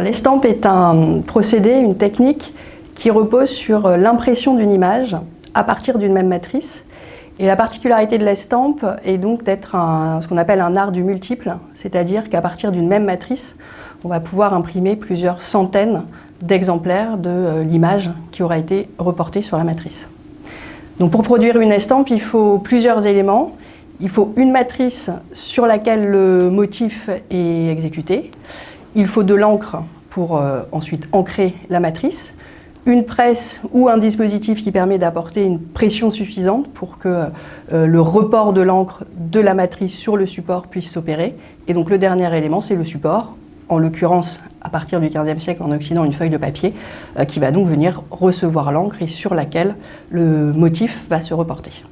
L'estampe est un procédé, une technique qui repose sur l'impression d'une image à partir d'une même matrice. Et la particularité de l'estampe est donc d'être ce qu'on appelle un art du multiple, c'est-à-dire qu'à partir d'une même matrice, on va pouvoir imprimer plusieurs centaines d'exemplaires de euh, l'image qui aura été reportée sur la matrice. Donc pour produire une estampe, il faut plusieurs éléments. Il faut une matrice sur laquelle le motif est exécuté. Il faut de l'encre pour euh, ensuite ancrer la matrice, une presse ou un dispositif qui permet d'apporter une pression suffisante pour que euh, le report de l'encre de la matrice sur le support puisse s'opérer. Et donc le dernier élément, c'est le support, en l'occurrence à partir du XVe siècle en Occident une feuille de papier euh, qui va donc venir recevoir l'encre et sur laquelle le motif va se reporter.